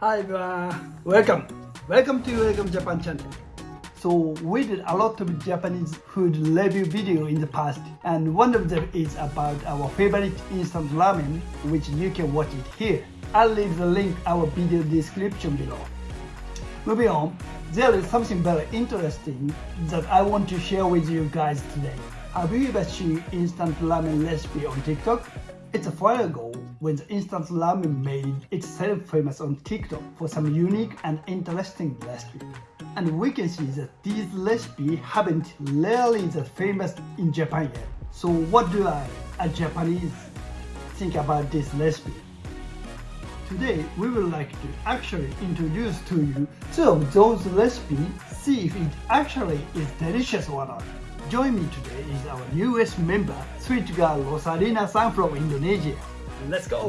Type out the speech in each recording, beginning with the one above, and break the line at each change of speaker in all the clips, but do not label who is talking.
Hi everyone, welcome. Welcome to Welcome Japan channel. So we did a lot of Japanese food review video in the past and one of them is about our favorite instant ramen which you can watch it here. I'll leave the link our video description below. Moving on, there is something very interesting that I want to share with you guys today. Have you ever seen instant ramen recipe on TikTok? It's a while ago when the instant ramen made itself famous on TikTok for some unique and interesting recipe. And we can see that these recipes haven't really that famous in Japan yet. So what do I, a Japanese, think about this recipe? Today we would like to actually introduce to you two of those recipes, see if it actually is delicious or not. Join me today is our newest member, sweet girl Rosalina San from Indonesia. Let's go!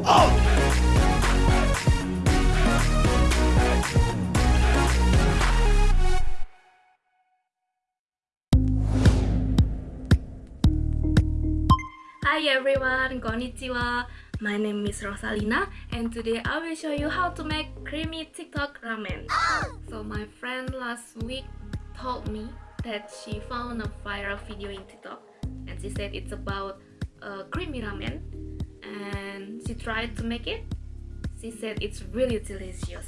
Hi everyone, konnichiwa. My name is Rosalina and today I will show you how to make creamy TikTok ramen. So my friend last week told me that she found a viral video in TikTok and she said it's about uh, creamy ramen and she tried to make it. She said it's really delicious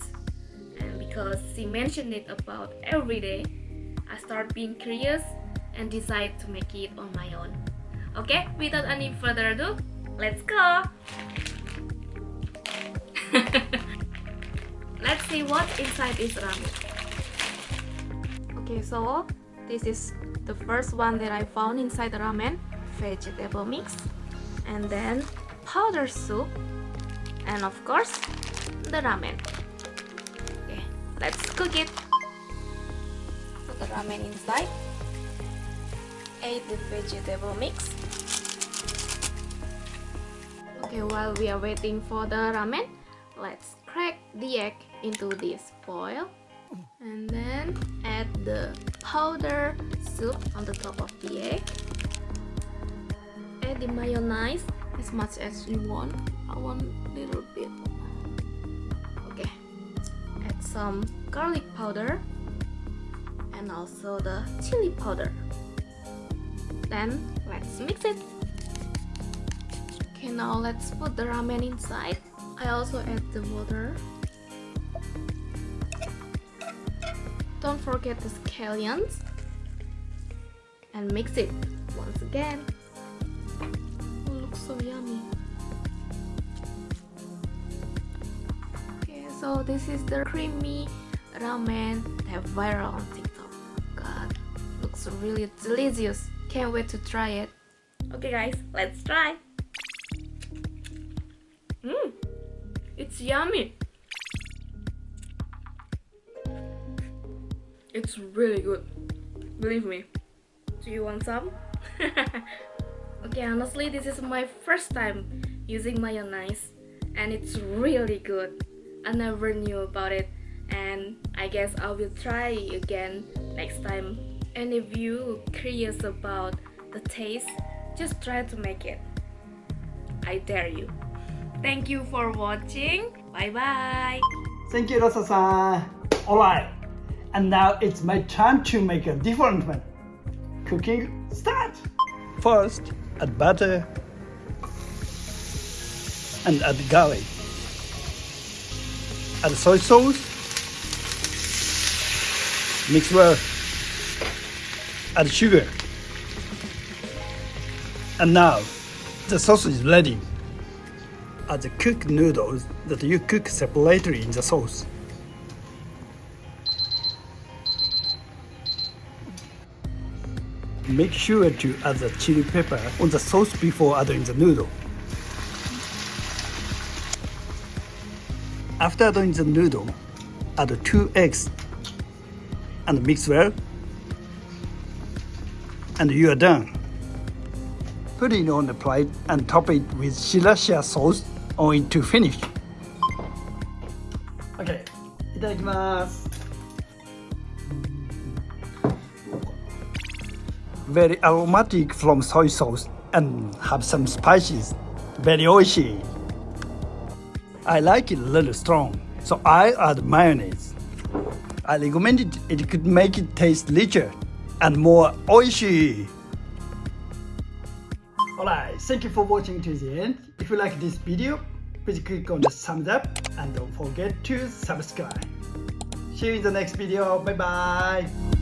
and because she mentioned it about every day, I start being curious and decide to make it on my own. Okay, without any further ado, let's go! let's see what inside is ramen. Okay, so this is the first one that I found inside the ramen. Vegetable mix. And then powder soup. And of course the ramen. Okay let's cook it. Put the ramen inside. Add the vegetable mix. Okay while we are waiting for the ramen let's crack the egg into this foil and then add the powder soup on the top of the egg. Add the mayonnaise as much as you want. I want a little bit. Okay. Add some garlic powder and also the chili powder. Then let's mix it. Okay now let's put the ramen inside. I also add the water Don't forget the scallions and mix it once again. Oh, looks so yummy. Okay, so this is the creamy ramen that viral on TikTok. God, looks really delicious. Can't wait to try it. Okay guys, let's try. Mmm, it's yummy. It's really good. Believe me. Do you want some? okay, honestly, this is my first time using mayonnaise and it's really good. I never knew about it and I guess I will try again next time. And if you curious about the taste, just try to make it. I dare you. Thank you for watching. Bye bye.
Thank you, Rosa-san. Alright. And now it's my turn to make a different one. Cooking start! First, add butter and add garlic. Add soy sauce. Mix well. Add sugar. And now, the sauce is ready. Add the cooked noodles that you cook separately in the sauce. Make sure to add the chili pepper on the sauce before adding the noodle. After adding the noodle, add two eggs and mix well. And you are done. Put it on the plate and top it with sriracha sauce on it to finish. Okay, いただきます。 Very aromatic from soy sauce and have some spices. Very oishi. I like it a little strong, so I add mayonnaise. I recommend it, it could make it taste richer and more oishi. Alright, thank you for watching to the end. If you like this video, please click on the thumbs up and don't forget to subscribe. See you in the next video. Bye bye.